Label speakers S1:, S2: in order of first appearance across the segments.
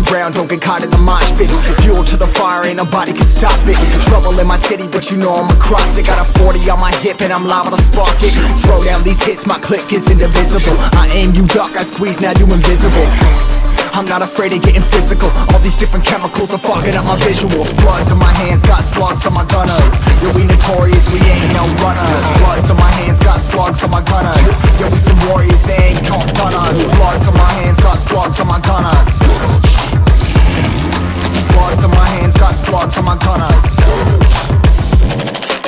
S1: ears around, don't get caught in the mosh pit. Fuel to the fire, ain't nobody can stop it. Trouble in my city, but you know I'm across it. Got a 40 on my hip and I'm liable to spark it. Throw down these hits, my click is indivisible. I aim, you duck, I squeeze, now you invisible. I'm not afraid of getting physical. All these different chemicals are fogging up my visuals. Bloods on my hands, got slugs on my gunners. Yo, we notorious, we ain't no runners. Bloods on my hands, got slugs on my gunners. Yo, we some warriors, they ain't called gunners. Bloods on my hands, got slugs on my gunners got on my gunners.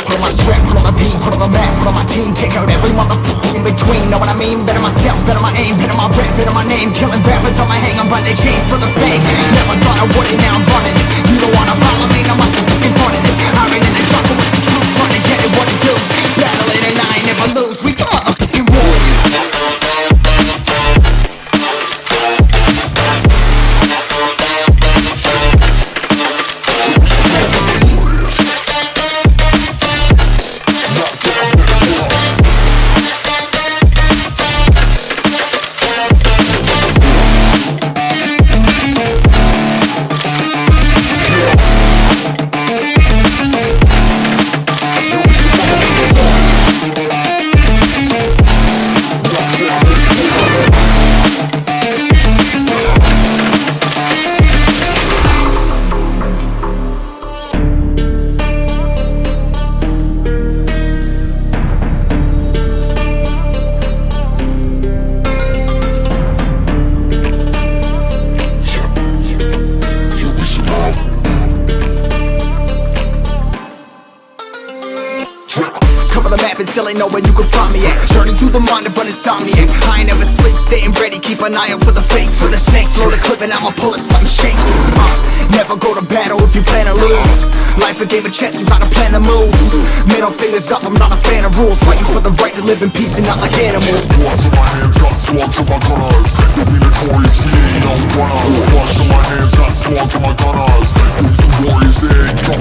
S1: Put on my strap, put on the beam, put on the map, put on my team. Take out every motherfucker in between, know what I mean? Better myself, better my aim, better my rap, better my name. Killing rappers on my hang, I'm by their chains for the fame. Never thought I the map and still ain't know where you can find me at. Journey through the mind of an insomniac I ain't never sleep, staying ready, keep an eye out for the fakes. For the snakes, load the clip and I'ma pull it, something shakes. Uh, Never go to battle if you plan to lose. Life a game of chess, you gotta plan the moves Middle fingers up, I'm not a fan of rules. Fighting for the right to live in peace and not like animals.
S2: Bloods in my hands, got slugs in my gunners. Yo, we notorious, we ain't no runners. Bloods in my hands, got slugs in my gunners. Some warriors, ain't no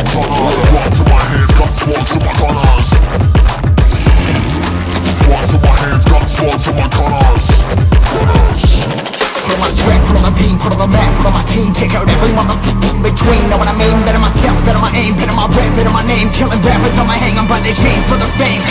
S1: Take out every motherfucker between, know what I mean? Better myself, better my aim, better my rap, better my name. Killing rappers on my hang, I'm by their chains for the fame